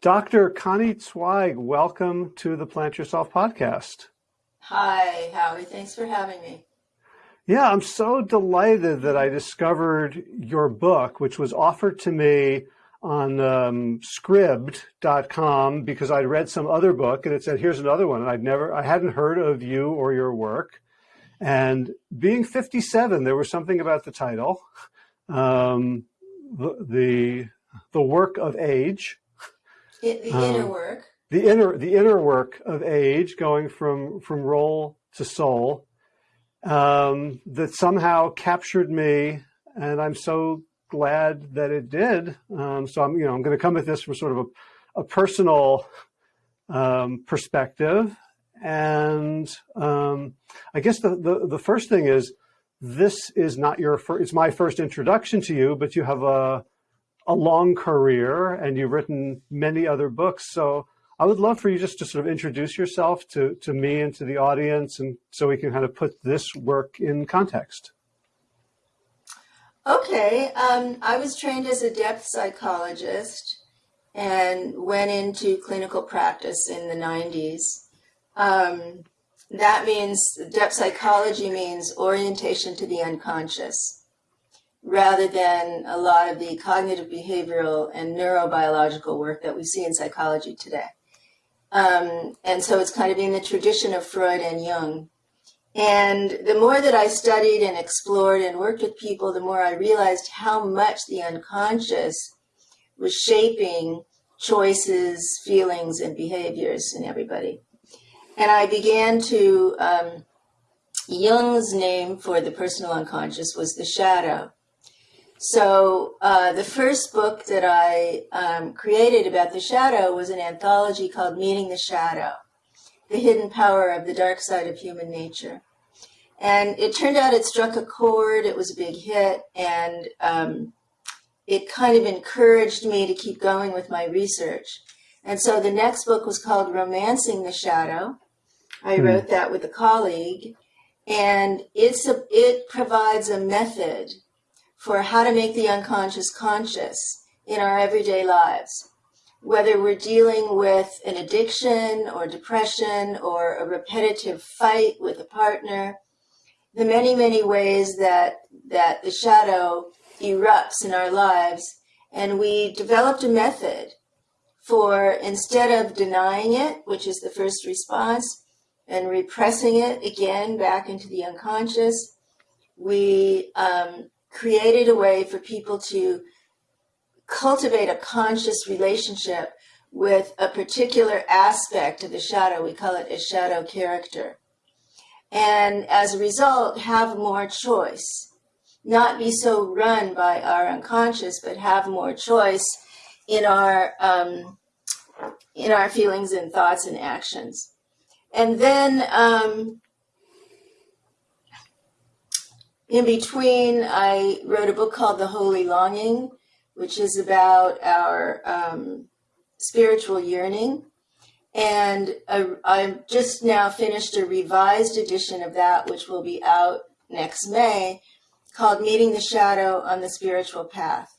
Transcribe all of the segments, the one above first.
Dr. Connie Zweig, welcome to the Plant Yourself podcast. Hi, Howie. Thanks for having me. Yeah, I'm so delighted that I discovered your book, which was offered to me on um, scribd.com because I'd read some other book and it said, here's another one. And I'd never, I hadn't heard of you or your work. And being 57, there was something about the title, um, the, the, the work of age. It, the um, inner work. The inner, the inner work of age going from, from role to soul um, that somehow captured me. And I'm so glad that it did. Um, so I'm, you know, I'm going to come at this from sort of a, a personal um, perspective. And um, I guess the, the, the, first thing is this is not your first, it's my first introduction to you, but you have a, a long career and you've written many other books. So I would love for you just to sort of introduce yourself to, to me and to the audience and so we can kind of put this work in context. Okay, um, I was trained as a depth psychologist and went into clinical practice in the 90s. Um, that means depth psychology means orientation to the unconscious rather than a lot of the cognitive behavioral and neurobiological work that we see in psychology today. Um, and so it's kind of in the tradition of Freud and Jung. And the more that I studied and explored and worked with people, the more I realized how much the unconscious was shaping choices, feelings, and behaviors in everybody. And I began to, um, Jung's name for the personal unconscious was the shadow. So uh, the first book that I um, created about the shadow was an anthology called Meeting the Shadow the hidden power of the dark side of human nature. And it turned out it struck a chord, it was a big hit, and um, it kind of encouraged me to keep going with my research. And so the next book was called Romancing the Shadow. I mm. wrote that with a colleague, and it's a, it provides a method for how to make the unconscious conscious in our everyday lives whether we're dealing with an addiction or depression or a repetitive fight with a partner, the many, many ways that, that the shadow erupts in our lives. And we developed a method for instead of denying it, which is the first response, and repressing it again back into the unconscious, we um, created a way for people to cultivate a conscious relationship with a particular aspect of the shadow. We call it a shadow character. And as a result, have more choice. Not be so run by our unconscious, but have more choice in our um, in our feelings and thoughts and actions. And then um, in between, I wrote a book called The Holy Longing, which is about our um, spiritual yearning. And I, I just now finished a revised edition of that, which will be out next May, called Meeting the Shadow on the Spiritual Path.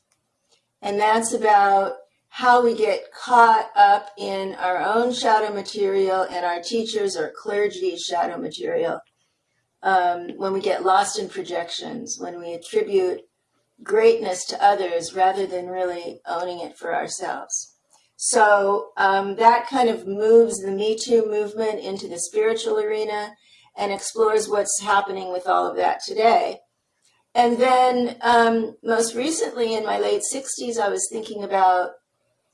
And that's about how we get caught up in our own shadow material and our teachers or clergy's shadow material. Um, when we get lost in projections, when we attribute greatness to others rather than really owning it for ourselves. So um, that kind of moves the Me Too movement into the spiritual arena and explores what's happening with all of that today. And then um, most recently in my late 60s, I was thinking about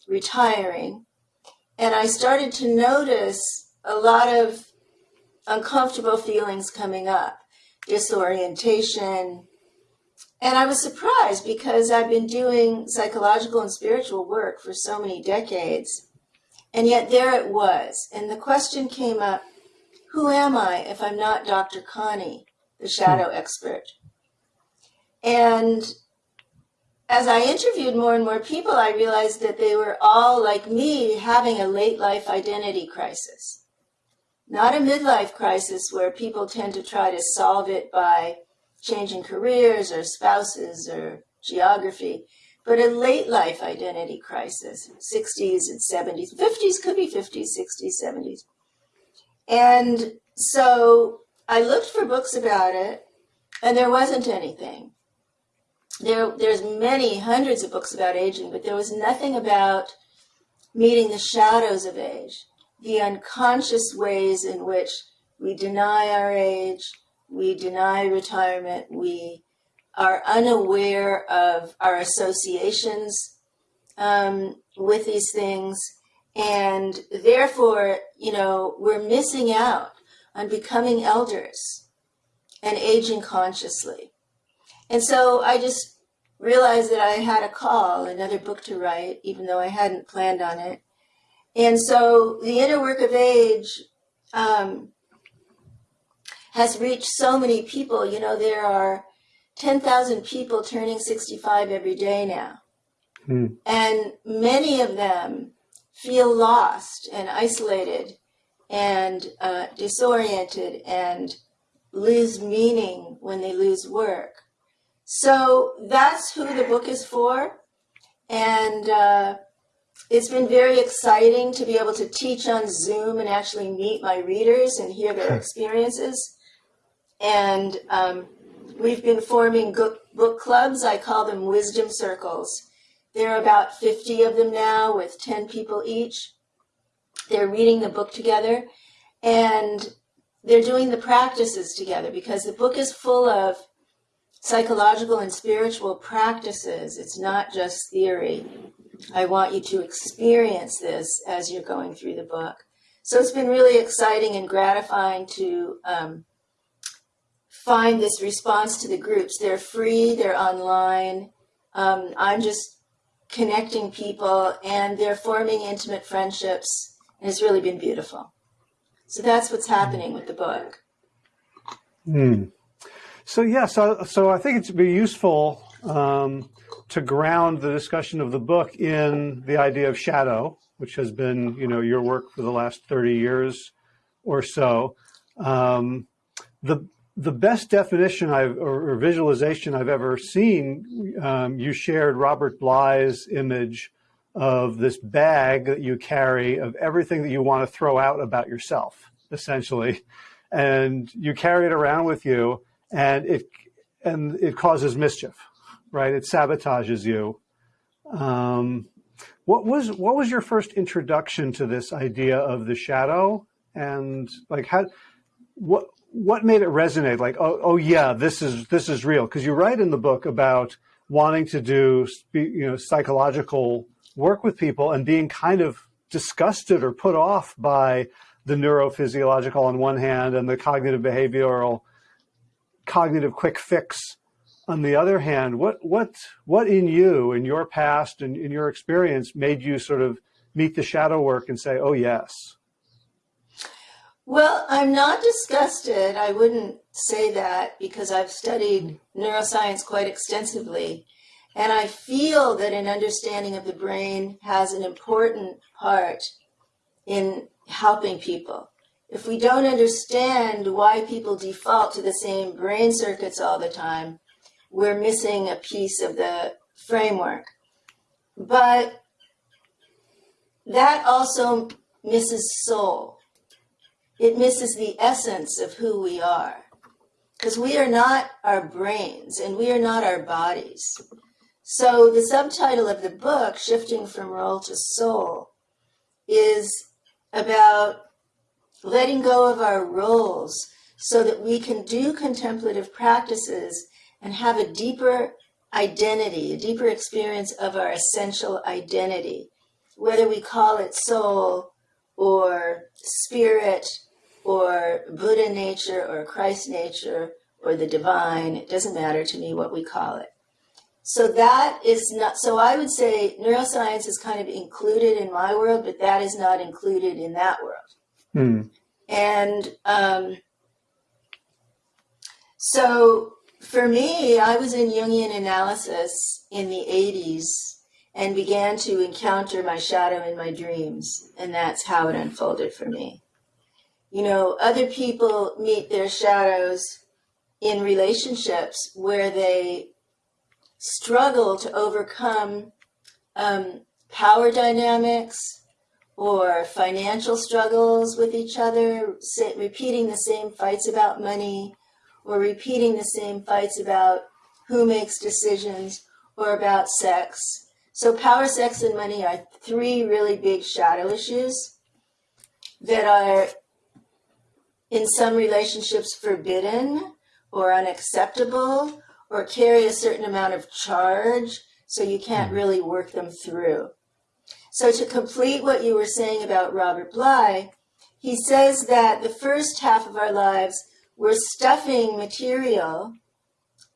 retiring. And I started to notice a lot of uncomfortable feelings coming up disorientation, and I was surprised because I've been doing psychological and spiritual work for so many decades. And yet there it was. And the question came up, who am I if I'm not Dr. Connie, the shadow hmm. expert? And as I interviewed more and more people, I realized that they were all like me having a late life identity crisis. Not a midlife crisis where people tend to try to solve it by changing careers or spouses or geography, but a late life identity crisis 60s and 70s, 50s, could be 50s, 60s, 70s. And so I looked for books about it, and there wasn't anything. There, there's many hundreds of books about aging, but there was nothing about meeting the shadows of age, the unconscious ways in which we deny our age, we deny retirement, we are unaware of our associations um, with these things, and therefore, you know, we're missing out on becoming elders and aging consciously. And so I just realized that I had a call, another book to write, even though I hadn't planned on it. And so the inner work of age um, has reached so many people. You know, there are 10,000 people turning 65 every day now. Hmm. And many of them feel lost and isolated and uh, disoriented and lose meaning when they lose work. So that's who the book is for. And uh, it's been very exciting to be able to teach on Zoom and actually meet my readers and hear their experiences. And um, we've been forming book clubs. I call them wisdom circles. There are about 50 of them now with 10 people each. They're reading the book together and they're doing the practices together because the book is full of psychological and spiritual practices. It's not just theory. I want you to experience this as you're going through the book. So it's been really exciting and gratifying to um, find this response to the groups. They're free, they're online. Um, I'm just connecting people and they're forming intimate friendships, and it's really been beautiful. So that's what's happening with the book. Hmm. So yeah, so so I think it's be useful um, to ground the discussion of the book in the idea of shadow, which has been you know your work for the last thirty years or so. Um, the the best definition I've or, or visualization I've ever seen, um, you shared Robert Bly's image of this bag that you carry of everything that you want to throw out about yourself, essentially, and you carry it around with you, and it and it causes mischief, right? It sabotages you. Um, what was what was your first introduction to this idea of the shadow, and like how what what made it resonate? Like, oh, oh yeah, this is this is real. Because you write in the book about wanting to do you know psychological work with people and being kind of disgusted or put off by the neurophysiological on one hand and the cognitive behavioral cognitive quick fix on the other hand what what what in you in your past and in your experience made you sort of meet the shadow work and say oh yes well, I'm not disgusted. I wouldn't say that because I've studied neuroscience quite extensively. And I feel that an understanding of the brain has an important part in helping people. If we don't understand why people default to the same brain circuits all the time, we're missing a piece of the framework. But that also misses soul it misses the essence of who we are. Because we are not our brains and we are not our bodies. So the subtitle of the book, Shifting from Role to Soul, is about letting go of our roles so that we can do contemplative practices and have a deeper identity, a deeper experience of our essential identity, whether we call it soul or spirit or Buddha nature or Christ nature or the divine. It doesn't matter to me what we call it. So that is not, so I would say neuroscience is kind of included in my world, but that is not included in that world. Hmm. And um, so for me, I was in Jungian analysis in the 80s and began to encounter my shadow in my dreams. And that's how it unfolded for me. You know, other people meet their shadows in relationships where they struggle to overcome um, power dynamics or financial struggles with each other, repeating the same fights about money or repeating the same fights about who makes decisions or about sex. So power, sex, and money are three really big shadow issues that are in some relationships forbidden or unacceptable or carry a certain amount of charge so you can't hmm. really work them through. So to complete what you were saying about Robert Bly, he says that the first half of our lives we're stuffing material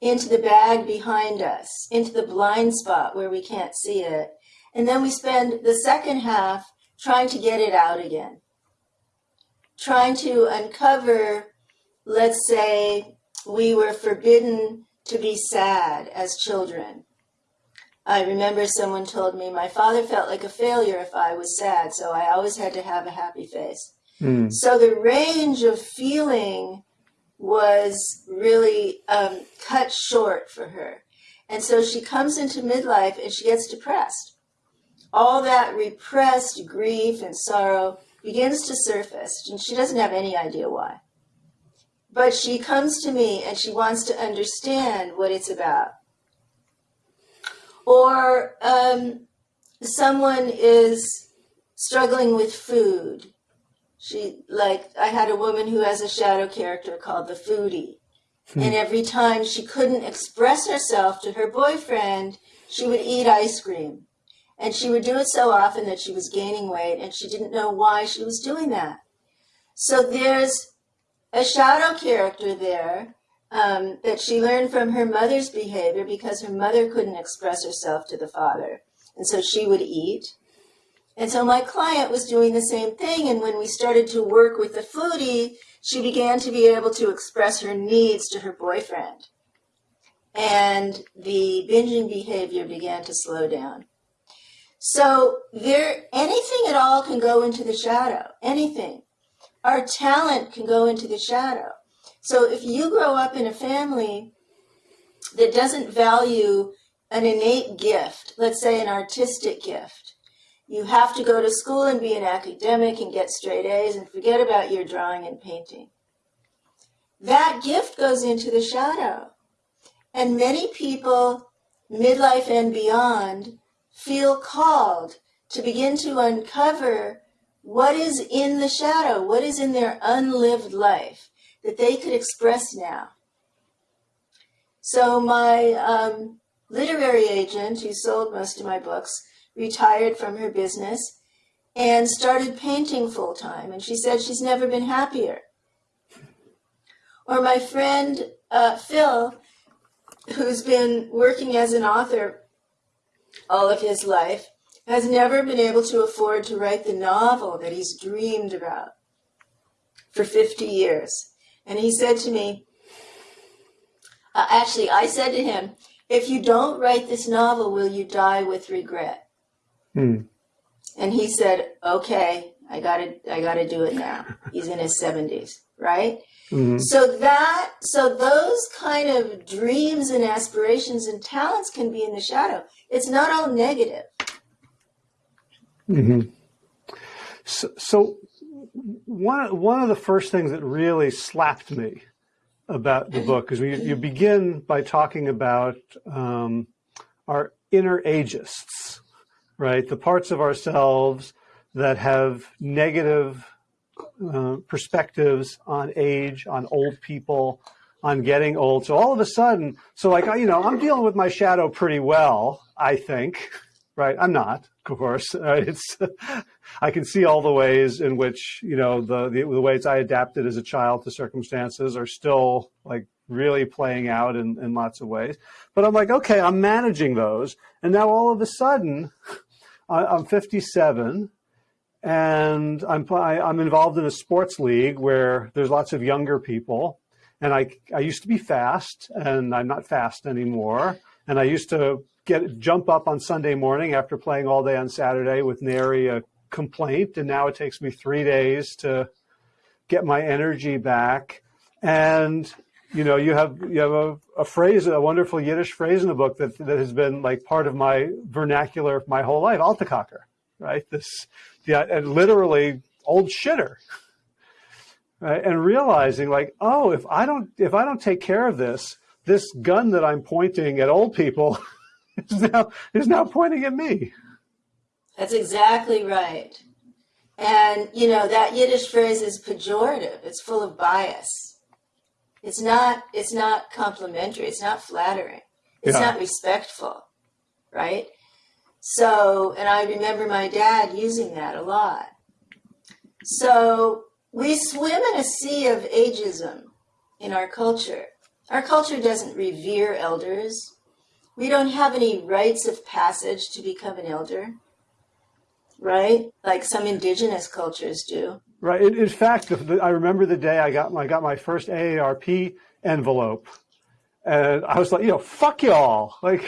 into the bag behind us, into the blind spot where we can't see it. And then we spend the second half trying to get it out again, trying to uncover, let's say, we were forbidden to be sad as children. I remember someone told me my father felt like a failure if I was sad, so I always had to have a happy face. Mm. So the range of feeling was really um, cut short for her. And so she comes into midlife and she gets depressed. All that repressed grief and sorrow begins to surface, and she doesn't have any idea why. But she comes to me and she wants to understand what it's about. Or um, someone is struggling with food. She, like, I had a woman who has a shadow character called the foodie. Hmm. And every time she couldn't express herself to her boyfriend, she would eat ice cream. And she would do it so often that she was gaining weight and she didn't know why she was doing that. So there's a shadow character there um, that she learned from her mother's behavior because her mother couldn't express herself to the father. And so she would eat. And so my client was doing the same thing. And when we started to work with the foodie, she began to be able to express her needs to her boyfriend. And the binging behavior began to slow down. So there, anything at all can go into the shadow, anything our talent can go into the shadow. So if you grow up in a family that doesn't value an innate gift, let's say an artistic gift, you have to go to school and be an academic and get straight A's and forget about your drawing and painting. That gift goes into the shadow. And many people, midlife and beyond, feel called to begin to uncover what is in the shadow, what is in their unlived life that they could express now. So my um, literary agent, who sold most of my books, retired from her business and started painting full time. And she said she's never been happier. Or my friend uh, Phil, who's been working as an author all of his life, has never been able to afford to write the novel that he's dreamed about for 50 years. And he said to me, uh, actually, I said to him, if you don't write this novel, will you die with regret? Hmm. And he said, okay, I gotta, I gotta do it now. He's in his 70s, right? Mm-hmm. So that, so those kind of dreams and aspirations and talents can be in the shadow. It's not all negative. Mm-hmm. So, so, one one of the first things that really slapped me about the book is you, you begin by talking about um, our inner ageists, right? The parts of ourselves that have negative uh, perspectives on age, on old people, on getting old. So all of a sudden, so like, you know, I'm dealing with my shadow pretty well, I think, right? I'm not, of course. Uh, it's I can see all the ways in which you know the, the, the ways I adapted as a child to circumstances are still like really playing out in, in lots of ways. But I'm like, okay, I'm managing those, and now all of a sudden, I'm 57. And I'm I, I'm involved in a sports league where there's lots of younger people, and I I used to be fast, and I'm not fast anymore. And I used to get jump up on Sunday morning after playing all day on Saturday with nary a complaint, and now it takes me three days to get my energy back. And you know, you have you have a, a phrase, a wonderful Yiddish phrase in the book that that has been like part of my vernacular my whole life, Altakaker, right? This, yeah, and literally old shitter, right? And realizing like, oh, if I don't if I don't take care of this, this gun that I'm pointing at old people is now is now pointing at me. That's exactly right. And you know that Yiddish phrase is pejorative. It's full of bias it's not it's not complimentary. It's not flattering. It's yeah. not respectful, right? So, and I remember my dad using that a lot. So we swim in a sea of ageism in our culture. Our culture doesn't revere elders. We don't have any rites of passage to become an elder, right? Like some indigenous cultures do. Right. In, in fact, the, the, I remember the day I got I got my first AARP envelope, and I was like, you know, fuck y'all. Like,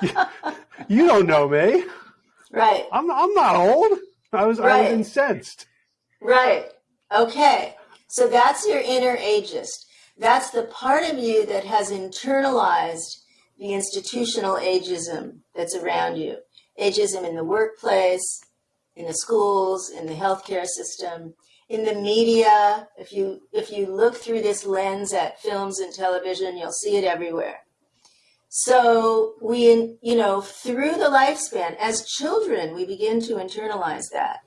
you, you, don't know me. Right. I'm I'm not old. I was right. I was incensed. Right. Okay. So that's your inner ageist. That's the part of you that has internalized the institutional ageism that's around you. Ageism in the workplace, in the schools, in the healthcare system, in the media. If you if you look through this lens at films and television, you'll see it everywhere. So we, you know, through the lifespan, as children, we begin to internalize that.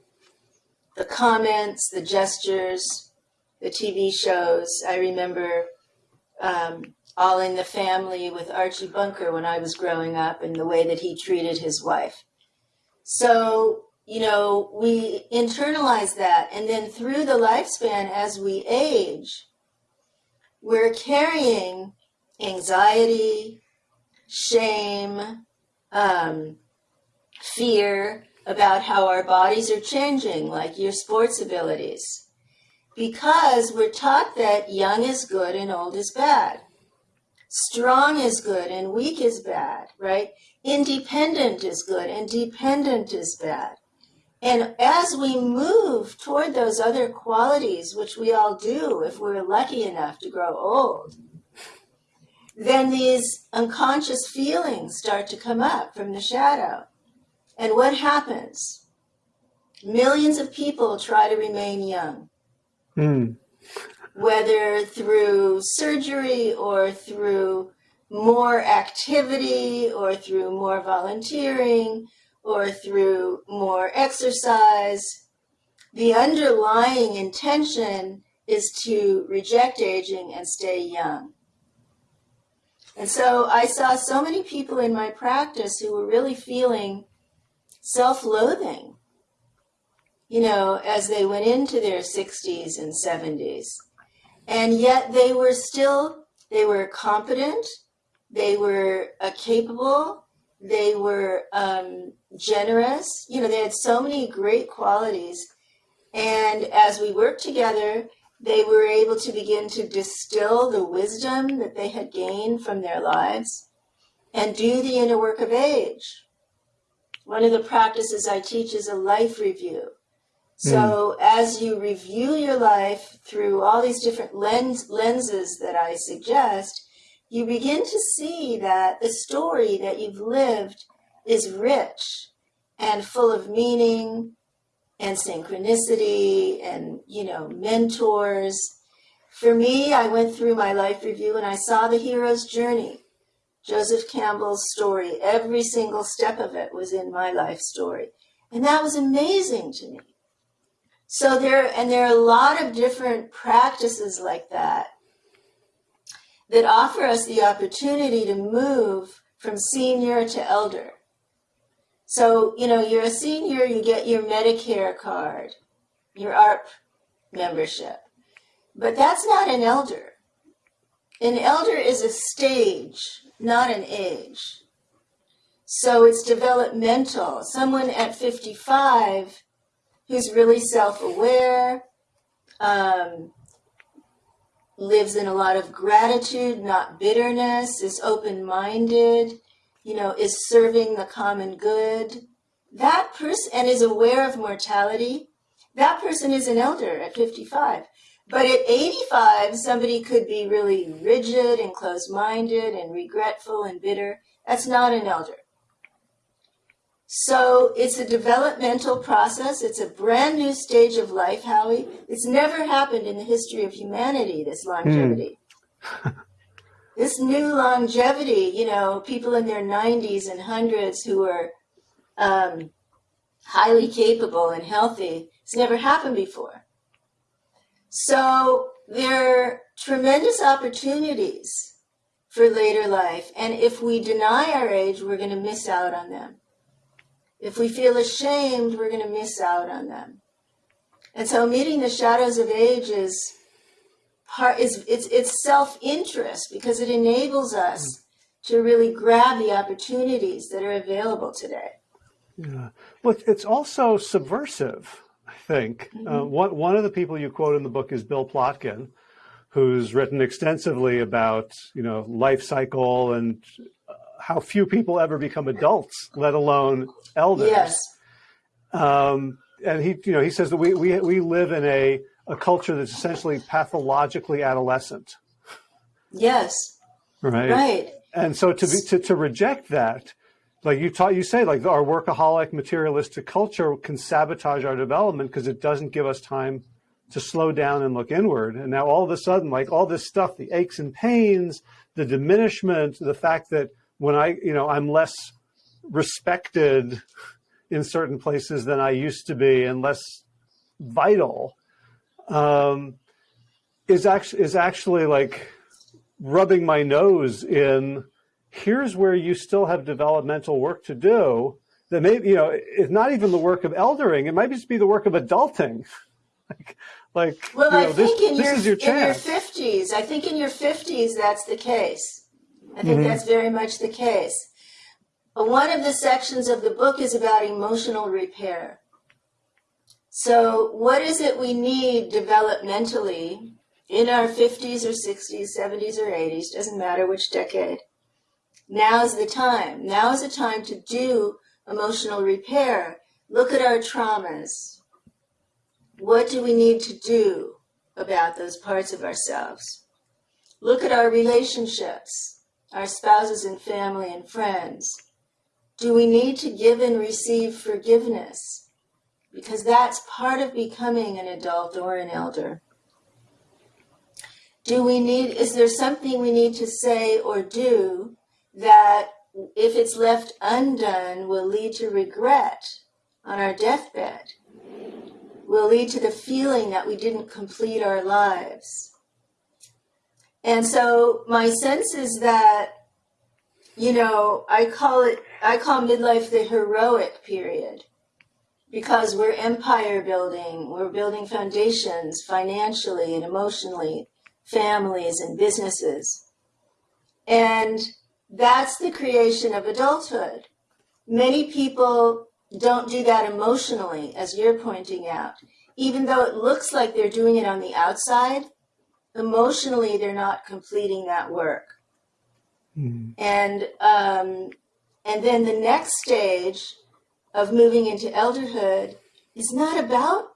The comments, the gestures, the TV shows. I remember um, All in the Family with Archie Bunker when I was growing up and the way that he treated his wife. So you know, we internalize that. And then through the lifespan, as we age, we're carrying anxiety, shame, um, fear about how our bodies are changing, like your sports abilities. Because we're taught that young is good and old is bad. Strong is good and weak is bad, right? Independent is good and dependent is bad. And as we move toward those other qualities, which we all do if we're lucky enough to grow old, then these unconscious feelings start to come up from the shadow. And what happens? Millions of people try to remain young. Mm. Whether through surgery or through more activity or through more volunteering or through more exercise. The underlying intention is to reject aging and stay young. And so I saw so many people in my practice who were really feeling self loathing, you know, as they went into their 60s and 70s. And yet they were still, they were competent, they were capable, they were um, generous. You know, they had so many great qualities. And as we worked together, they were able to begin to distill the wisdom that they had gained from their lives and do the inner work of age. One of the practices I teach is a life review. So mm. as you review your life through all these different lens, lenses that I suggest, you begin to see that the story that you've lived is rich and full of meaning and synchronicity and, you know, mentors. For me, I went through my life review and I saw the hero's journey. Joseph Campbell's story, every single step of it was in my life story. And that was amazing to me. So there, and there are a lot of different practices like that that offer us the opportunity to move from senior to elder. So, you know, you're a senior, you get your Medicare card, your AARP membership. But that's not an elder. An elder is a stage, not an age. So it's developmental. Someone at 55 who's really self aware, um, lives in a lot of gratitude, not bitterness, is open minded, you know, is serving the common good. That person, and is aware of mortality, that person is an elder at 55. But at 85, somebody could be really rigid and closed minded and regretful and bitter. That's not an elder. So it's a developmental process. It's a brand new stage of life, Howie. It's never happened in the history of humanity, this longevity. Mm. this new longevity, you know, people in their 90s and hundreds who are um, highly capable and healthy, it's never happened before. So there are tremendous opportunities for later life. And if we deny our age, we're going to miss out on them. If we feel ashamed, we're going to miss out on them. And so meeting the shadows of age is part is it's it's self-interest because it enables us to really grab the opportunities that are available today. Yeah. Well, it's also subversive, I think. Mm -hmm. uh, one, one of the people you quote in the book is Bill Plotkin, who's written extensively about, you know, life cycle and how few people ever become adults, let alone elders. Yes. Um, and he, you know, he says that we, we, we live in a, a culture that's essentially pathologically adolescent. Yes. Right. Right. And so to be, to, to reject that, like you taught, you say like our workaholic materialistic culture can sabotage our development because it doesn't give us time to slow down and look inward. And now all of a sudden, like all this stuff, the aches and pains, the diminishment, the fact that when I, you know, I'm less respected in certain places than I used to be and less vital, um, is actually, is actually like rubbing my nose in here's where you still have developmental work to do that maybe, you know, it's not even the work of eldering. It might just be the work of adulting. like, like, well, you know, I think this, in, this your, your in your 50s, I think in your 50s, that's the case. I think mm -hmm. that's very much the case. One of the sections of the book is about emotional repair. So, what is it we need developmentally in our 50s or 60s, 70s or 80s, doesn't matter which decade? Now is the time. Now is the time to do emotional repair. Look at our traumas. What do we need to do about those parts of ourselves? Look at our relationships our spouses and family and friends? Do we need to give and receive forgiveness? Because that's part of becoming an adult or an elder. Do we need, is there something we need to say or do that, if it's left undone, will lead to regret on our deathbed? Will lead to the feeling that we didn't complete our lives? And so my sense is that, you know, I call it, I call midlife the heroic period because we're empire building, we're building foundations financially and emotionally, families and businesses. And that's the creation of adulthood. Many people don't do that emotionally, as you're pointing out. Even though it looks like they're doing it on the outside, emotionally they're not completing that work. Mm. And um, and then the next stage of moving into elderhood is not about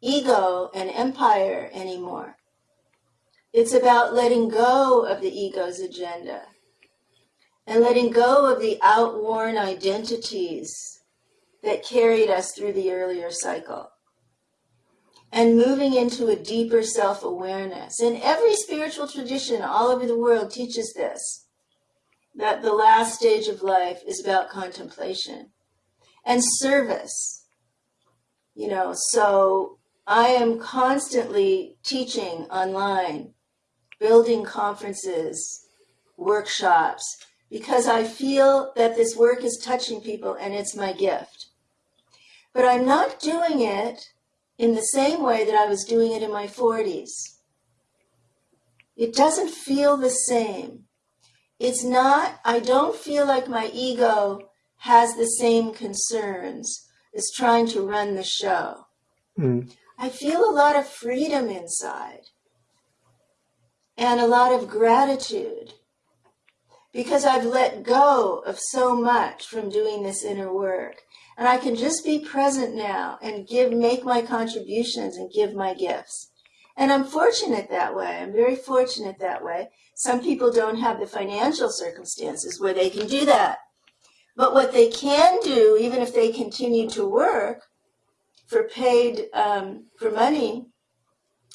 ego and empire anymore. It's about letting go of the ego's agenda and letting go of the outworn identities that carried us through the earlier cycle and moving into a deeper self awareness. And every spiritual tradition all over the world teaches this that the last stage of life is about contemplation and service. You know, so I am constantly teaching online, building conferences, workshops, because I feel that this work is touching people and it's my gift. But I'm not doing it in the same way that I was doing it in my 40s. It doesn't feel the same. It's not, I don't feel like my ego has the same concerns as trying to run the show. Mm. I feel a lot of freedom inside and a lot of gratitude because I've let go of so much from doing this inner work. And I can just be present now and give, make my contributions and give my gifts. And I'm fortunate that way. I'm very fortunate that way. Some people don't have the financial circumstances where they can do that. But what they can do, even if they continue to work for paid, um, for money,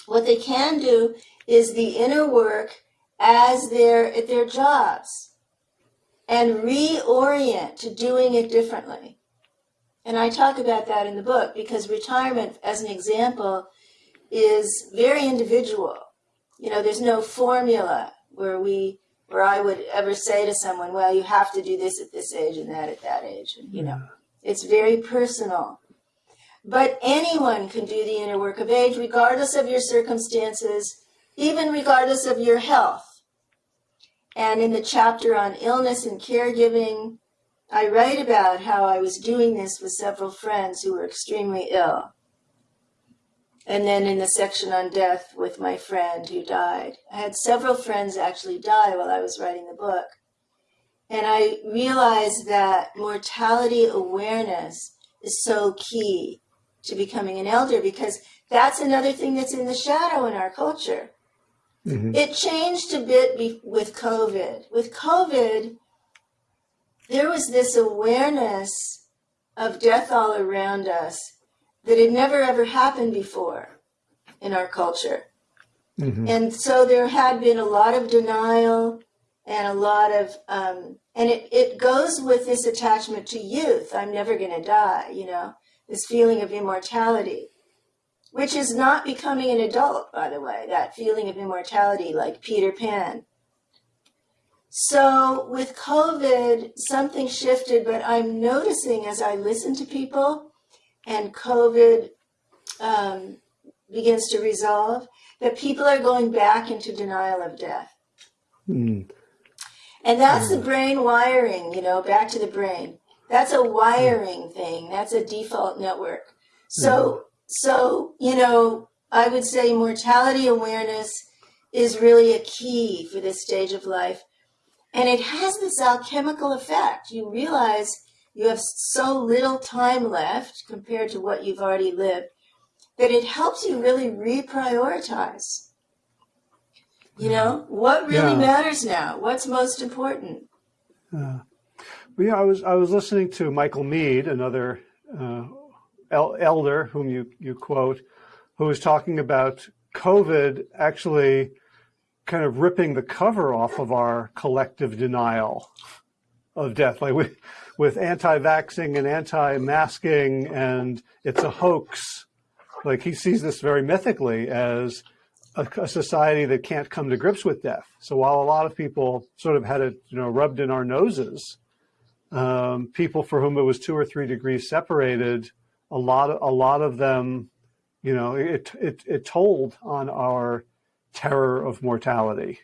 what they can do is the inner work as they're at their jobs and reorient to doing it differently. And I talk about that in the book because retirement, as an example, is very individual. You know, there's no formula where we where I would ever say to someone, well, you have to do this at this age and that at that age. And, you know, mm. it's very personal. But anyone can do the inner work of age, regardless of your circumstances, even regardless of your health. And in the chapter on illness and caregiving, I write about how I was doing this with several friends who were extremely ill. And then in the section on death with my friend who died. I had several friends actually die while I was writing the book. And I realized that mortality awareness is so key to becoming an elder because that's another thing that's in the shadow in our culture. Mm-hmm. It changed a bit be- with COVID. With COVID, there was this awareness of death all around us that had never ever happened before in our culture. Mm-hmm. And so there had been a lot of denial and a lot of, um, and it, it goes with this attachment to youth. I'm never going to die, you know, this feeling of immortality which is not becoming an adult, by the way, that feeling of immortality like Peter Pan. So with COVID, something shifted, but I'm noticing as I listen to people and COVID um, begins to resolve, that people are going back into denial of death. Mm. And that's the brain wiring, you know, back to the brain. That's a wiring thing. That's a default network. So so, you know, I would say mortality awareness is really a key for this stage of life. And it has this alchemical effect. You realize you have so little time left compared to what you've already lived that it helps you really reprioritize. You know, what really yeah. matters now? What's most important? Uh, well, yeah, I was I was listening to Michael Meade, another uh, elder whom you, you quote, who was talking about COVID actually kind of ripping the cover off of our collective denial of death, like with, with anti-vaxxing and anti-masking and it's a hoax. Like he sees this very mythically as a, a, society that can't come to grips with death. So while a lot of people sort of had it, you know, rubbed in our noses, um, people for whom it was two or three degrees separated a lot of a lot of them, you know, it it it told on our terror of mortality.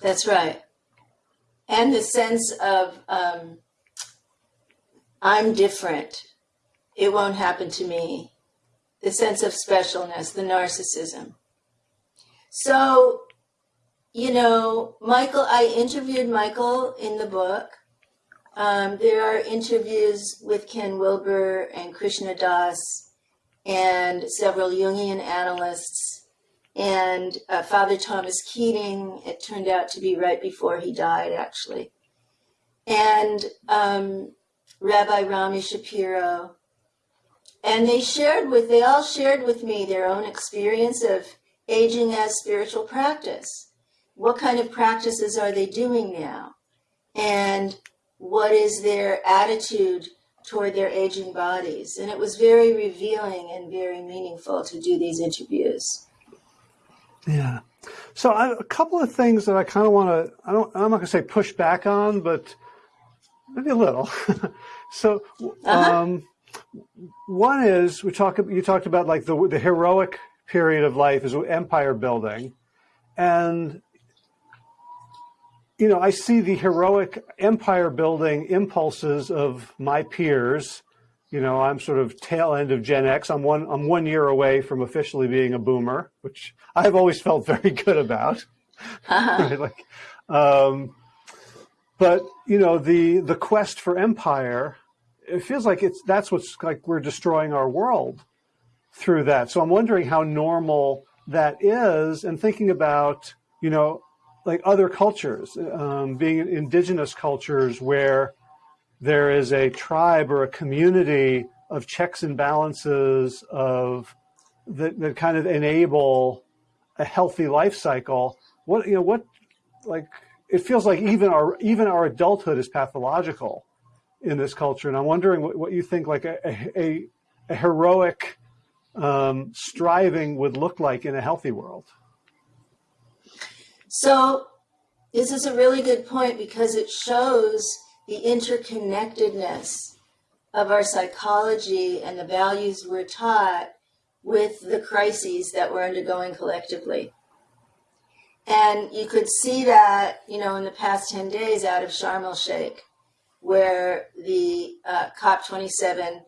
That's right, and the sense of um, I'm different. It won't happen to me. The sense of specialness, the narcissism. So, you know, Michael, I interviewed Michael in the book um, there are interviews with Ken Wilber and Krishna Das and several Jungian analysts and uh, Father Thomas Keating. It turned out to be right before he died, actually. And um, Rabbi Rami Shapiro. And they shared with, they all shared with me their own experience of aging as spiritual practice. What kind of practices are they doing now? And what is their attitude toward their aging bodies. And it was very revealing and very meaningful to do these interviews. Yeah. So I, a couple of things that I kind of want to, I don't, I'm not going to say push back on, but maybe a little. so, uh-huh. um, one is we talk, you talked about like the, the heroic period of life is empire building. And you know, I see the heroic empire building impulses of my peers. You know, I'm sort of tail end of Gen X. I'm one, I'm one year away from officially being a boomer, which I've always felt very good about. Uh-huh. right? Like, um, but you know, the, the quest for empire, it feels like it's, that's what's like we're destroying our world through that. So I'm wondering how normal that is and thinking about, you know, like other cultures, um, being indigenous cultures where there is a tribe or a community of checks and balances of that, that kind of enable a healthy life cycle. What, you know, what, like, it feels like even our, even our adulthood is pathological in this culture. And I'm wondering what, what you think like a, a, a heroic um, striving would look like in a healthy world. So this is a really good point because it shows the interconnectedness of our psychology and the values we're taught with the crises that we're undergoing collectively. And you could see that, you know, in the past 10 days out of Sharm el Sheikh, where the uh, COP27,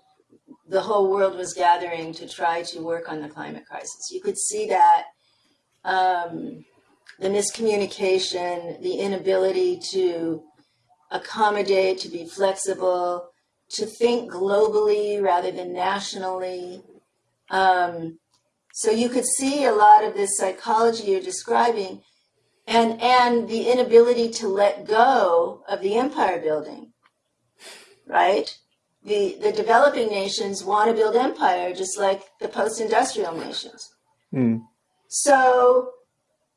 the whole world was gathering to try to work on the climate crisis. You could see that um, the miscommunication, the inability to accommodate, to be flexible, to think globally rather than nationally. Um, so you could see a lot of this psychology you're describing and, and the inability to let go of the empire building, right? The, the developing nations want to build empire just like the post-industrial nations. Mm. So,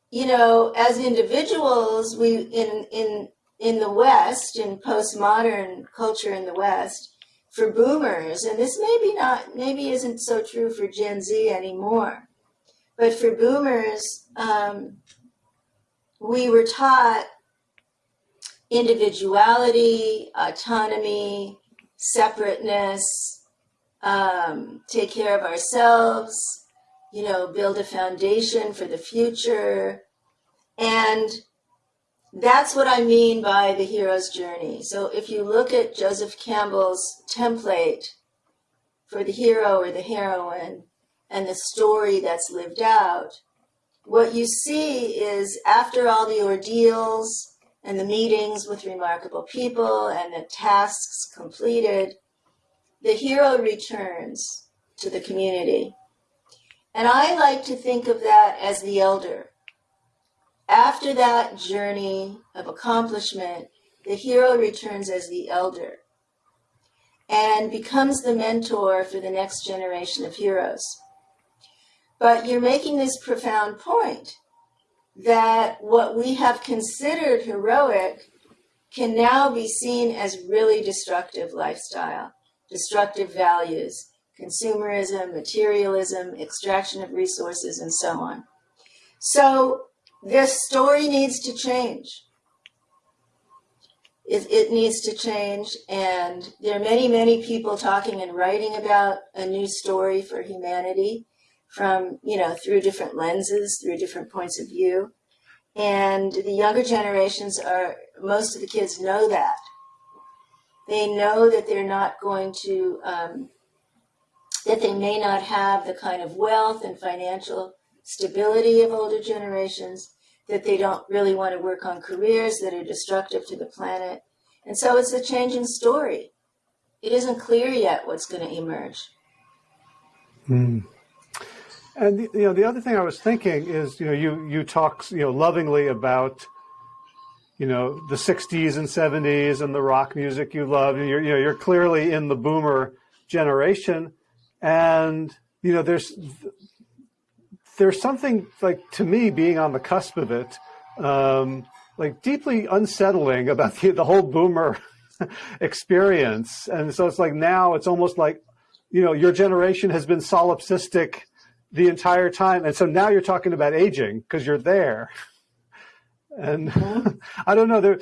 you know, as individuals, we in in in the West, in postmodern culture in the West, for boomers, and this maybe not, maybe isn't so true for Gen Z anymore, but for boomers, um, we were taught individuality, autonomy, separateness, um, take care of ourselves, you know, build a foundation for the future. And that's what I mean by the hero's journey. So if you look at Joseph Campbell's template for the hero or the heroine and the story that's lived out, what you see is after all the ordeals and the meetings with remarkable people and the tasks completed, the hero returns to the community. And I like to think of that as the elder. After that journey of accomplishment, the hero returns as the elder and becomes the mentor for the next generation of heroes. But you're making this profound point that what we have considered heroic can now be seen as really destructive lifestyle, destructive values, consumerism, materialism, extraction of resources, and so on. So this story needs to change. It, it, needs to change, and there are many, many people talking and writing about a new story for humanity from, you know, through different lenses, through different points of view. And the younger generations are, most of the kids know that. They know that they're not going to, um, that they may not have the kind of wealth and financial stability of older generations, that they don't really want to work on careers that are destructive to the planet. And so it's a changing story. It isn't clear yet what's going to emerge. Mm. And the, you know, the other thing I was thinking is, you know, you you talk, you know, lovingly about, you know, the '60s and '70s and the rock music you love. You're, you know, you're clearly in the boomer generation, and you know, there's there's something like to me being on the cusp of it, um, like deeply unsettling about the, the whole boomer experience. And so it's like now it's almost like, you know, your generation has been solipsistic the entire time. And so now you're talking about aging because you're there. And I don't know, there,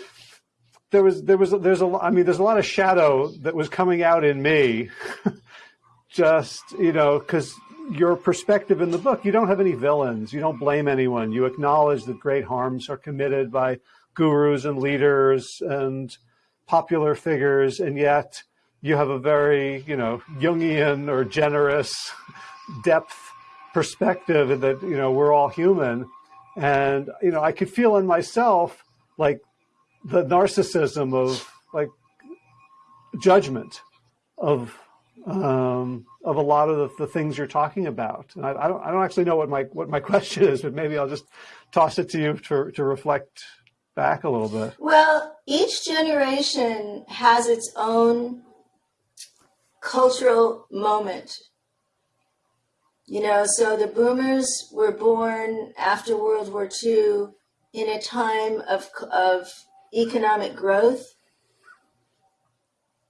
there was, there was, there's a, I mean, there's a lot of shadow that was coming out in me just, you know, cause your perspective in the book, you don't have any villains. You don't blame anyone. You acknowledge that great harms are committed by gurus and leaders and popular figures. And yet you have a very, you know, Jungian or generous depth perspective that, you know, we're all human. And, you know, I could feel in myself like the narcissism of like judgment of, um, of a lot of the, the, things you're talking about. I, I, don't, I don't actually know what my what my question is, but maybe I'll just toss it to you to, to reflect back a little bit. Well, each generation has its own cultural moment. You know, so the boomers were born after World War II in a time of, of economic growth.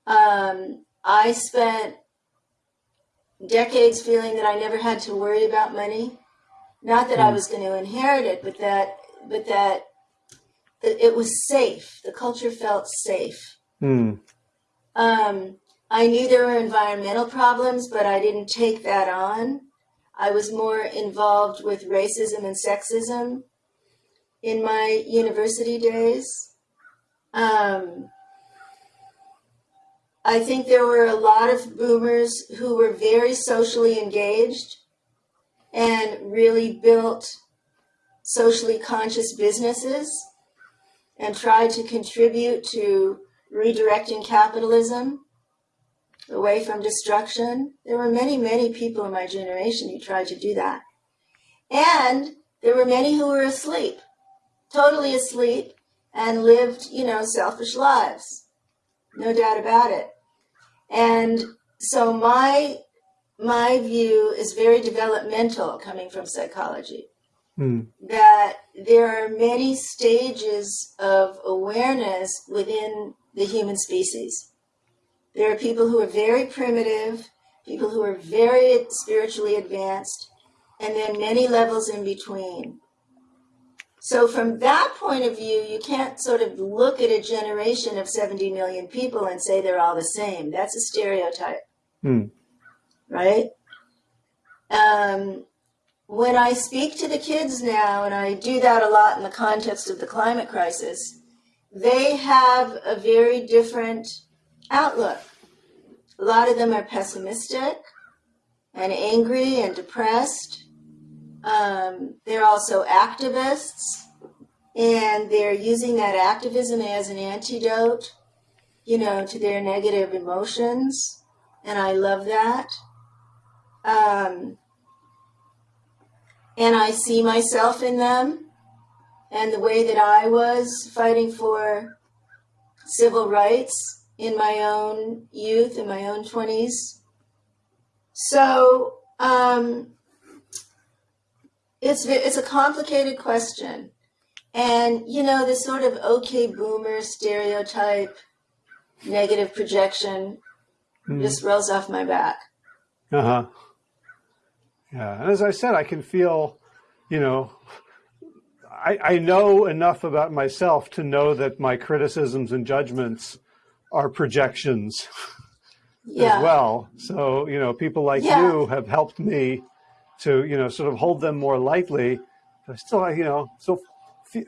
Um, I spent decades feeling that I never had to worry about money. Not that mm. I hmm. was going to inherit it, but that, but that, that it was safe. The culture felt safe. Mm. Um, I knew there were environmental problems, but I didn't take that on. I was more involved with racism and sexism in my university days. Um, I think there were a lot of boomers who were very socially engaged and really built socially conscious businesses and tried to contribute to redirecting capitalism away from destruction. There were many, many people in my generation who tried to do that. And there were many who were asleep, totally asleep, and lived, you know, selfish lives. No doubt about it. And so my my view is very developmental coming from psychology. Mm. That there are many stages of awareness within the human species. There are people who are very primitive, people who are very spiritually advanced, and then many levels in between. So from that point of view, you can't sort of look at a generation of 70 million people and say they're all the same. That's a stereotype, hmm. right? Um, when I speak to the kids now, and I do that a lot in the context of the climate crisis, they have a very different outlook. A lot of them are pessimistic and angry and depressed. Um, they're also activists, and they're using that activism as an antidote, you know, to their negative emotions, and I love that. Um, and I see myself in them, and the way that I was fighting for civil rights in my own youth, in my own 20s. So, um, it's it's a complicated question, and you know this sort of okay boomer stereotype, negative projection, mm. just rolls off my back. Uh huh. Yeah, and as I said, I can feel, you know, I, I know enough about myself to know that my criticisms and judgments are projections yeah. as well. So, you know, people like yeah. you have helped me to, you know, sort of hold them more lightly, but still, you know, so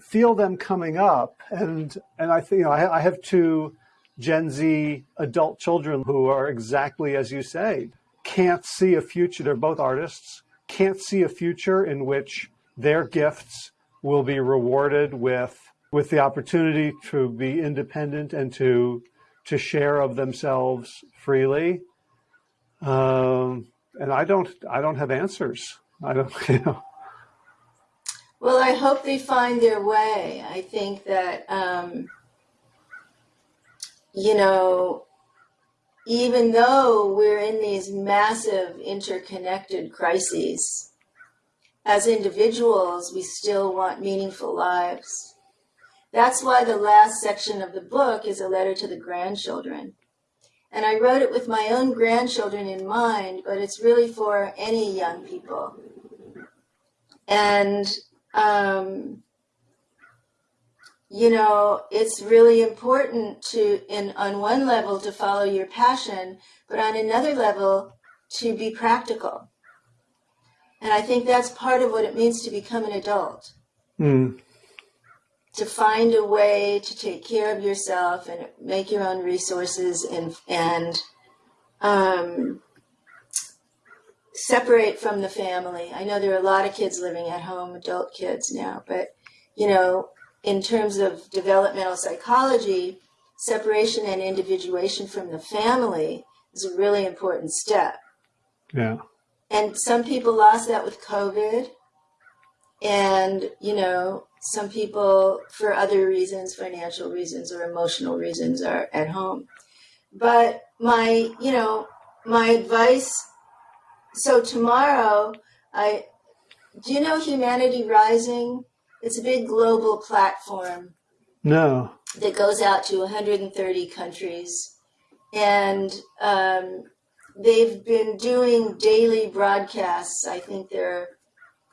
feel them coming up. And, and I think, you know, I, I have two Gen Z adult children who are exactly as you say, can't see a future. They're both artists, can't see a future in which their gifts will be rewarded with, with the opportunity to be independent and to, to share of themselves freely. Um, and I don't I don't have answers. I don't you know. Well, I hope they find their way. I think that um, you know, even though we're in these massive interconnected crises, as individuals, we still want meaningful lives. That's why the last section of the book is a letter to the grandchildren. And I wrote it with my own grandchildren in mind, but it's really for any young people. And, um, you know, it's really important to, in, on one level, to follow your passion, but on another level, to be practical. And I think that's part of what it means to become an adult. Mm to find a way to take care of yourself and make your own resources and and um, separate from the family. I know there are a lot of kids living at home, adult kids now, but you know, in terms of developmental psychology, separation and individuation from the family is a really important step. Yeah. And some people lost that with COVID. And, you know, some people, for other reasons, financial reasons or emotional reasons, are at home. But my, you know, my advice so tomorrow, I do you know Humanity Rising? It's a big global platform. No. That goes out to 130 countries. And um, they've been doing daily broadcasts. I think they're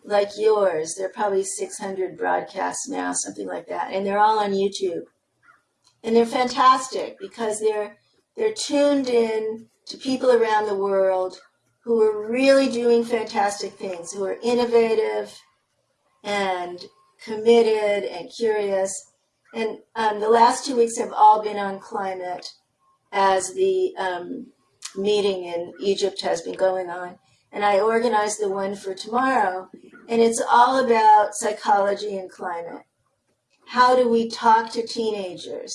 like yours. They're probably 600 broadcasts now, something like that. And they're all on YouTube. And they're fantastic because they're they're tuned in to people around the world who are really doing fantastic things, who are innovative and committed and curious. And um, the last two weeks have all been on climate as the um, meeting in Egypt has been going on. And I organized the one for tomorrow. And it's all about psychology and climate. How do we talk to teenagers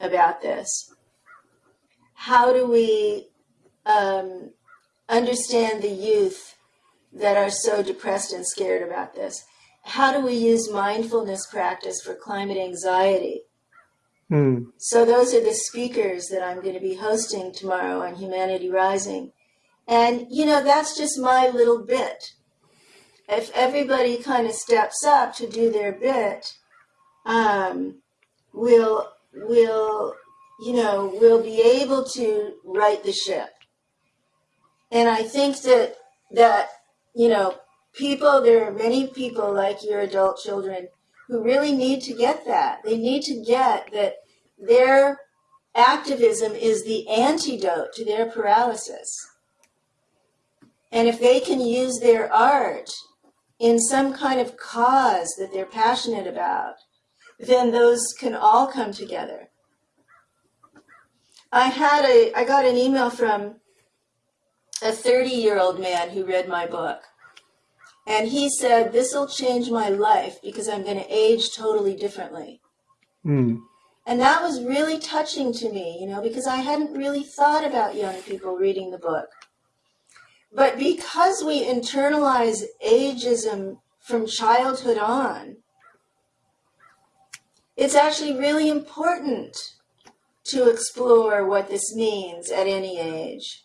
about this? How do we um, understand the youth that are so depressed and scared about this? How do we use mindfulness practice for climate anxiety? Mm. So those are the speakers that I'm going to be hosting tomorrow on Humanity Rising. And, you know, that's just my little bit. If everybody kind of steps up to do their bit, um, we'll, we'll, you know, we'll be able to right the ship. And I think that, that, you know, people, there are many people like your adult children who really need to get that. They need to get that their activism is the antidote to their paralysis. And if they can use their art in some kind of cause that they're passionate about, then those can all come together. I had a, I got an email from a 30 year old man who read my book. And he said, This will change my life because I'm going to age totally differently. Mm. And that was really touching to me, you know, because I hadn't really thought about young people reading the book. But because we internalize ageism from childhood on, it's actually really important to explore what this means at any age.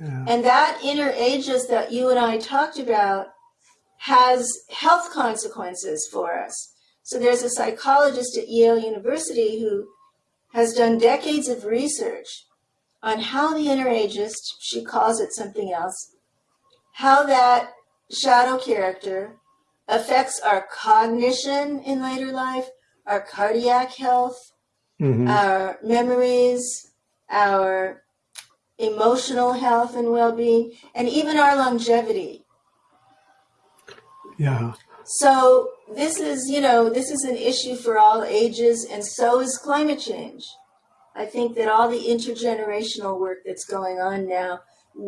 Yeah. And that inner ages that you and I talked about has health consequences for us. So there's a psychologist at Yale University who has done decades of research on how the inner ageist, she calls it something else, how that shadow character affects our cognition in later life, our cardiac health, Mhm. our memories, our emotional health and well-being, and even our longevity. Yeah. So this is, you know, this is an issue for all ages, and so is climate change. I think that all the intergenerational work that's going on now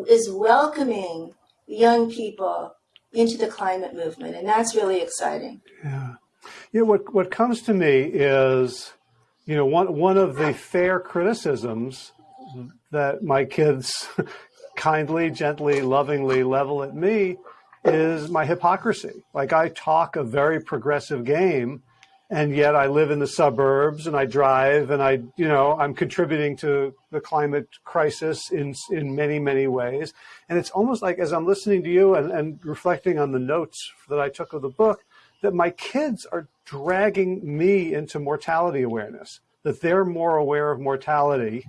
is welcoming young people into the climate movement, and that's really exciting. Yeah. Yeah. What what comes to me is, you know, one one of the fair criticisms that my kids kindly, gently, lovingly level at me is my hypocrisy. Like I talk a very progressive game, and yet I live in the suburbs and I drive and I, you know, I'm contributing to the climate crisis in in many many ways. And it's almost like as I'm listening to you and, and reflecting on the notes that I took of the book, that my kids are dragging me into mortality awareness. That they're more aware of mortality,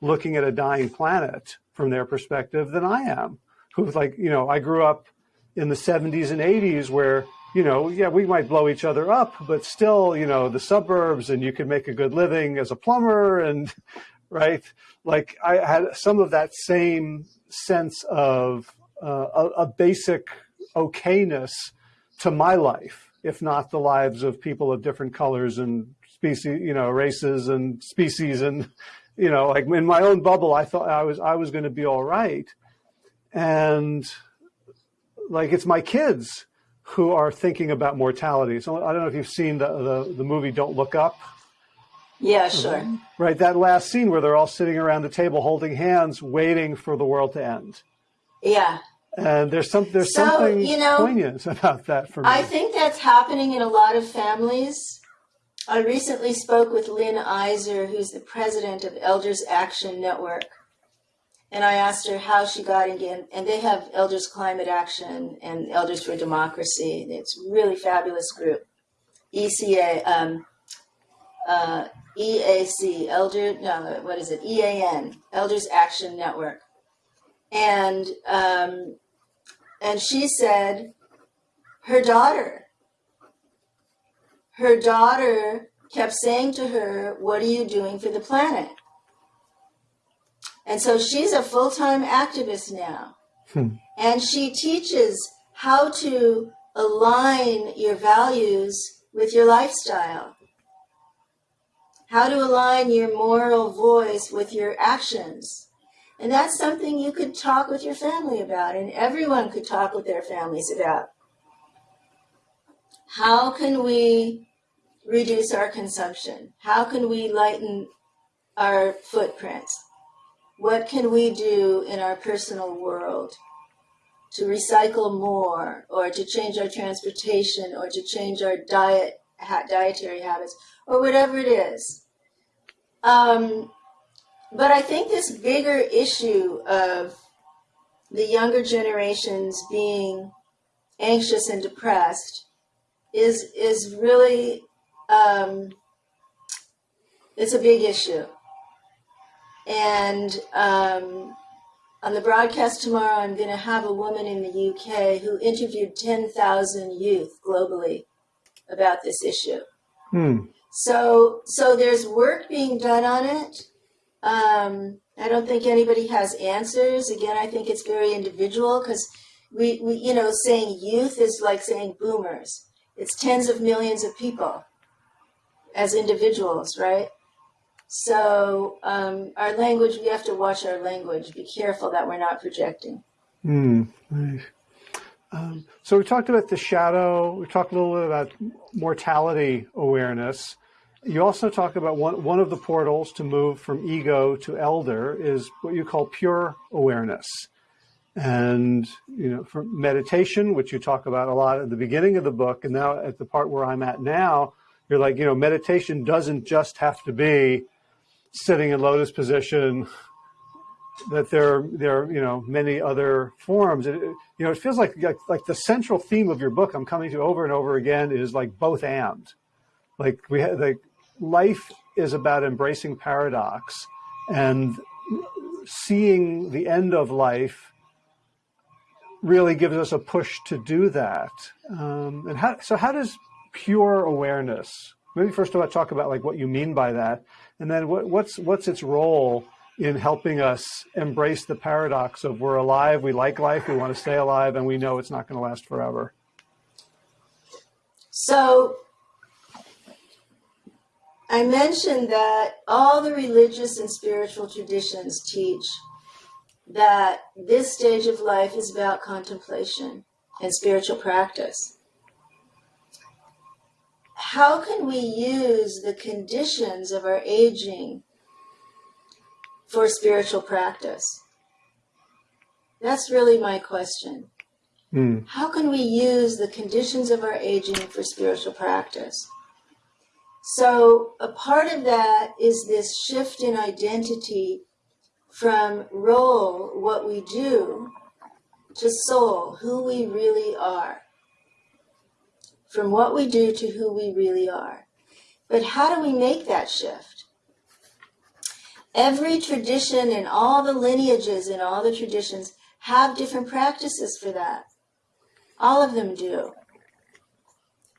looking at a dying planet from their perspective than I am. Who's like, you know, I grew up in the 70s and 80s where you know, yeah, we might blow each other up, but still, you know, the suburbs and you can make a good living as a plumber and right. Like I had some of that same sense of uh, a, a basic okayness to my life, if not the lives of people of different colors and species, you know, races and species. And, you know, like in my own bubble, I thought I was, I was going to be all right. And like, it's my kids who are thinking about mortality. So I don't know if you've seen the, the, the movie Don't Look Up. Yeah, sure. Right, that last scene where they're all sitting around the table holding hands, waiting for the world to end. Yeah. And there's some there's So, something you know, poignant about that for me. I think that's happening in a lot of families. I recently spoke with Lynn Iser, who's the president of Elders Action Network. And I asked her how she got in, and they have Elders Climate Action and Elders for Democracy. It's a really fabulous group. ECA, um, uh, EAC, Elder, no, what is it? EAN, Elders Action Network. And, um, and she said her daughter, her daughter kept saying to her, What are you doing for the planet? And so she's a full time activist now. Hmm. And she teaches how to align your values with your lifestyle, how to align your moral voice with your actions. And that's something you could talk with your family about, and everyone could talk with their families about. How can we reduce our consumption? How can we lighten our footprints? What can we do in our personal world to recycle more or to change our transportation or to change our diet ha- dietary habits or whatever it is? Um, but I think this bigger issue of the younger generations being anxious and depressed is is really um, it's a big issue. And um, on the broadcast tomorrow, I'm going to have a woman in the UK who interviewed 10,000 youth globally about this issue. Hmm. So, so there's work being done on it. Um, I don't think anybody has answers. Again, I think it's very individual because we, we, you know, saying youth is like saying boomers. It's tens of millions of people as individuals, right? So um, our language, we have to watch our language. Be careful that we're not projecting. Hmm. Nice. Um, so we talked about the shadow. We talked a little bit about mortality awareness. You also talk about one, one of the portals to move from ego to elder is what you call pure awareness. And, you know, for meditation, which you talk about a lot at the beginning of the book, and now at the part where I'm at now, you're like, you know, meditation doesn't just have to be sitting in lotus position, that there, there are, you know, many other forms. It, you know, it feels like, like, like the central theme of your book I'm coming to over and over again is like both and. Like we have, like life is about embracing paradox and seeing the end of life really gives us a push to do that. Um, and how, so how does pure awareness, maybe first of all, talk about like what you mean by that, and then what, what's, what's its role in helping us embrace the paradox of we're alive, we like life, we want to stay alive, and we know it's not going to last forever. So I mentioned that all the religious and spiritual traditions teach that this stage of life is about contemplation and spiritual practice. How can we use the conditions of our aging for spiritual practice? That's really my question. Mm. How can we use the conditions of our aging for spiritual practice? So, a part of that is this shift in identity from role, what we do, to soul, who we really are. From what we do to who we really are. But how do we make that shift? Every tradition and all the lineages and all the traditions have different practices for that. All of them do.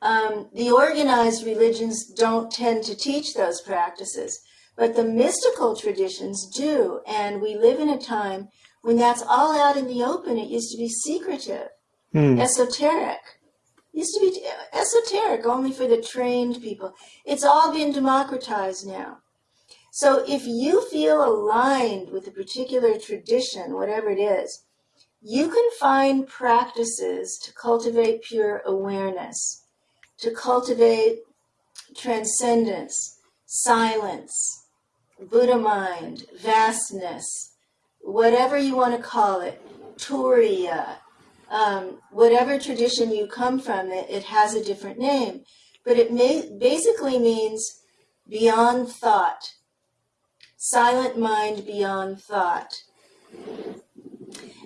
Um, the organized religions don't tend to teach those practices, but the mystical traditions do. And we live in a time when that's all out in the open. It used to be secretive, Hmm. esoteric. Used to be esoteric only for the trained people. It's all been democratized now. So if you feel aligned with a particular tradition, whatever it is, you can find practices to cultivate pure awareness, to cultivate transcendence, silence, Buddha mind, vastness, whatever you want to call it, Turiya, um, whatever tradition you come from, it, it has a different name. But it may, basically means beyond thought, silent mind beyond thought.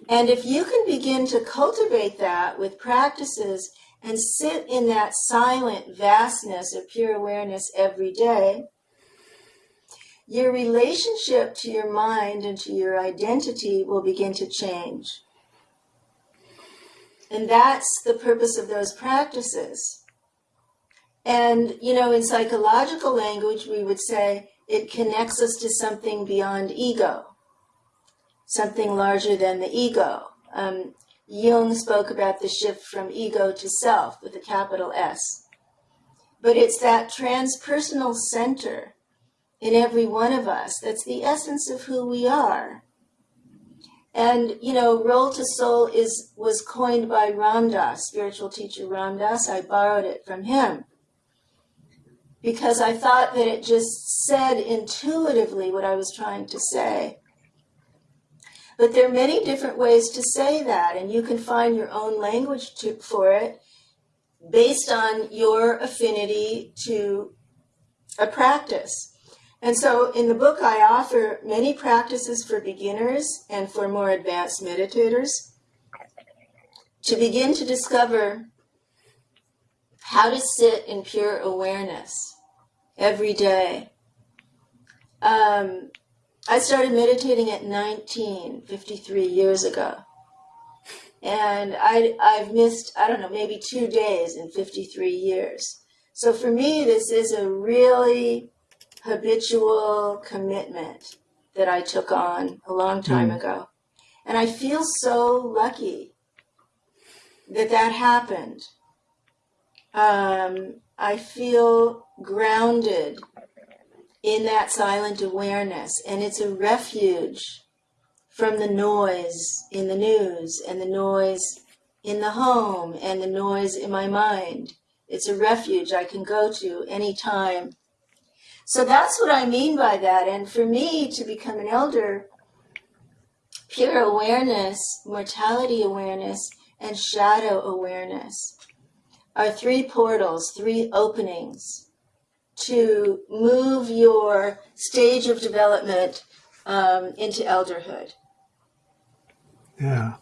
And if you can begin to cultivate that with practices and sit in that silent vastness of pure awareness every day, your relationship to your mind and to your identity will begin to change. And that's the purpose of those practices. And, you know, in psychological language, we would say it connects us to something beyond ego, something larger than the ego. Um, Jung spoke about the shift from ego to self with a capital S. But it's that transpersonal center in every one of us that's the essence of who we are. And you know, role to soul is was coined by Ram Dass, spiritual teacher Ram Dass. I borrowed it from him because I thought that it just said intuitively what I was trying to say. But there are many different ways to say that, and you can find your own language to, for it based on your affinity to a practice. And so in the book, I offer many practices for beginners and for more advanced meditators to begin to discover how to sit in pure awareness every day. Um, I started meditating at 19, 53 years ago. And I, I've missed, I don't know, maybe two days in 53 years. So for me, this is a really habitual commitment that I took on a long time mm. ago. And I feel so lucky that that happened. Um, I feel grounded in that silent awareness, and it's a refuge from the noise in the news and the noise in the home and the noise in my mind. It's a refuge I can go to anytime so that's what I mean by that. And for me to become an elder, pure awareness, mortality awareness, and shadow awareness are three portals, three openings to move your stage of development um, into elderhood. Yeah.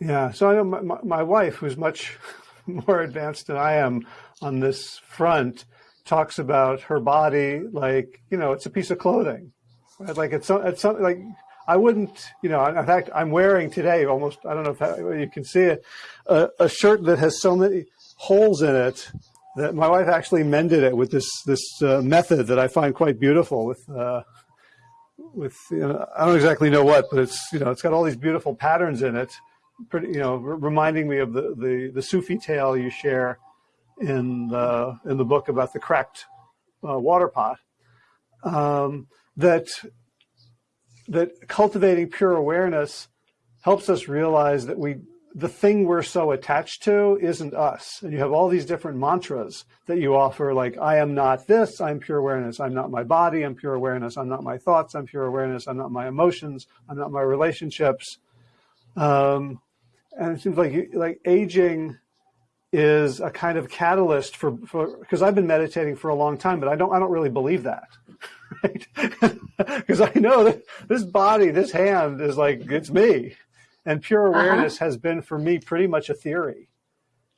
Yeah. So I know my, my wife, who's much more advanced than I am on this front, talks about her body like, you know, it's a piece of clothing. Right? Like it's, it's something like, I wouldn't, you know, in fact, I'm wearing today almost, I don't know if you can see it, a, a shirt that has so many holes in it that my wife actually mended it with this, this uh, method that I find quite beautiful with, uh, with, you know, I don't exactly know what, but it's, you know, it's got all these beautiful patterns in it, pretty, you know, reminding me of the, the, the Sufi tale you share in the in the book about the cracked uh, water pot um, that that cultivating pure awareness helps us realize that we the thing we're so attached to isn't us. And you have all these different mantras that you offer like i am not this i'm pure awareness i'm not my body i'm pure awareness i'm not my thoughts i'm pure awareness i'm not my emotions i'm not my relationships. Um, and it seems like like aging is a kind of catalyst for, for because I've been meditating for a long time, but I don't I don't really believe that. Right? Because I know that this body, this hand is like it's me. And pure uh-huh. awareness uh -huh. has been for me pretty much a theory.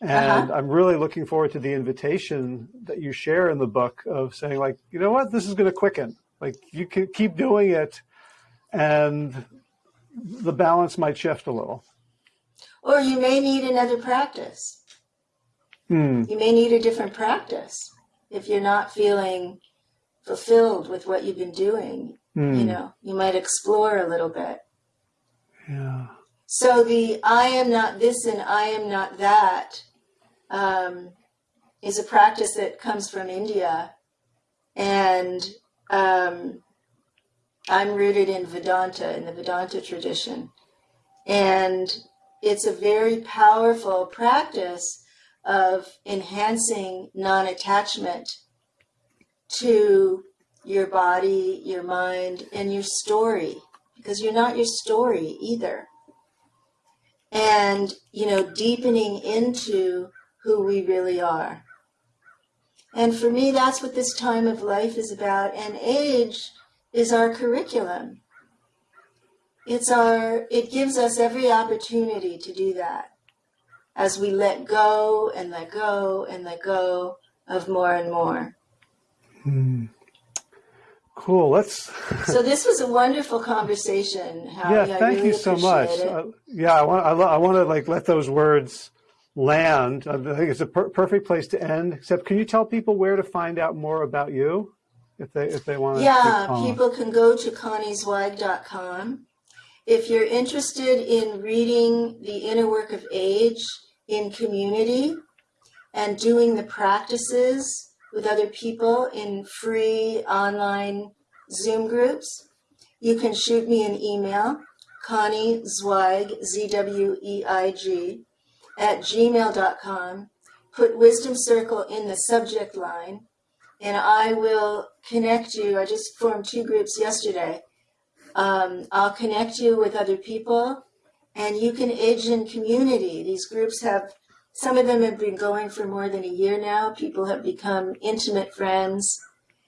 And uh -huh. I'm really looking forward to the invitation that you share in the book of saying like, you know what, this is going to quicken. Like you can keep doing it and the balance might shift a little. Or you may need another practice. Hmm. You may need a different practice if you're not feeling fulfilled with what you've been doing. Hmm. You know, you might explore a little bit. Yeah. So the I am not this and I am not that um, is a practice that comes from India. And um, I'm rooted in Vedanta, in the Vedanta tradition. And it's a very powerful practice of enhancing non-attachment to your body, your mind, and your story, because you're not your story either. And, you know, deepening into who we really are. And for me, that's what this time of life is about. And age is our curriculum. It's our, it gives us every opportunity to do that as we let go and let go and let go of more and more. Hmm. Cool. Let's. so this was a wonderful conversation. Howie. Yeah, thank really you so much. Uh, yeah, I want I, I want to like let those words land. I think it's a per perfect place to end. Except, can you tell people where to find out more about you, if they if they want? Yeah, people can go to conniezweig.com. If you're interested in reading the inner work of age in community and doing the practices with other people in free online Zoom groups, you can shoot me an email, Connie Zweig, Z-W-E-I-G, at gmail.com. Put Wisdom Circle in the subject line, and I will connect you. I just formed two groups yesterday. Um, I'll connect you with other people, and you can age in community. These groups have some of them have been going for more than a year now. People have become intimate friends.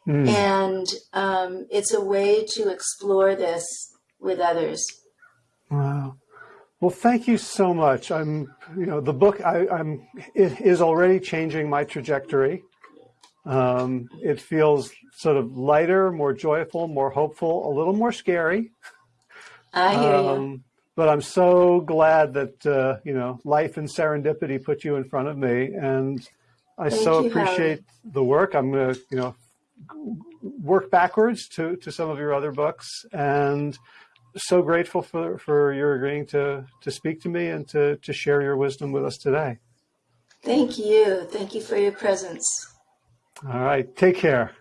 Mm. And um, it's a way to explore this with others. Wow. Well, thank you so much. I'm, you know, the book, I, am it is already changing my trajectory. Um, it feels sort of lighter, more joyful, more hopeful, a little more scary. I hear um, you but I'm so glad that, uh, you know, life and serendipity put you in front of me. And I Thank so you, appreciate Howard. the work. I'm going to, you know, work backwards to, to some of your other books and so grateful for, for your agreeing to, to speak to me and to, to share your wisdom with us today. Thank you. Thank you for your presence. All right. Take care.